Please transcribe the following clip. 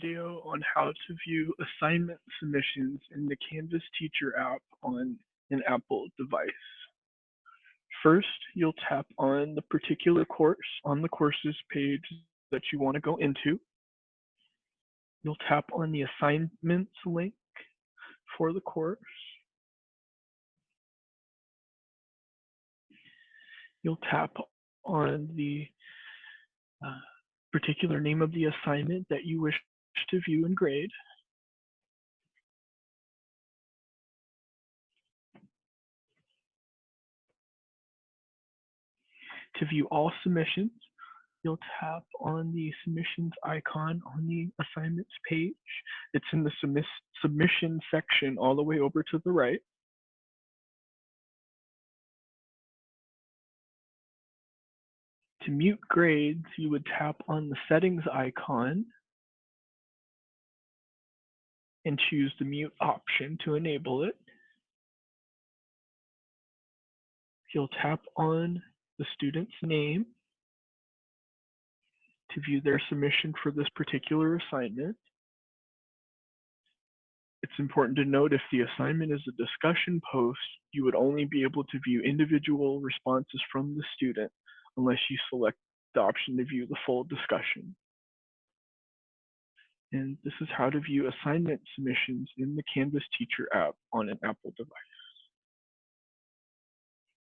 video on how to view assignment submissions in the Canvas Teacher app on an Apple device. First, you'll tap on the particular course on the courses page that you want to go into. You'll tap on the assignments link for the course. You'll tap on the uh, particular name of the assignment that you wish to view and grade. To view all submissions, you'll tap on the submissions icon on the assignments page. It's in the submiss submission section all the way over to the right. To mute grades, you would tap on the settings icon and choose the mute option to enable it. You'll tap on the student's name to view their submission for this particular assignment. It's important to note if the assignment is a discussion post, you would only be able to view individual responses from the student unless you select the option to view the full discussion. And this is how to view assignment submissions in the Canvas Teacher app on an Apple device.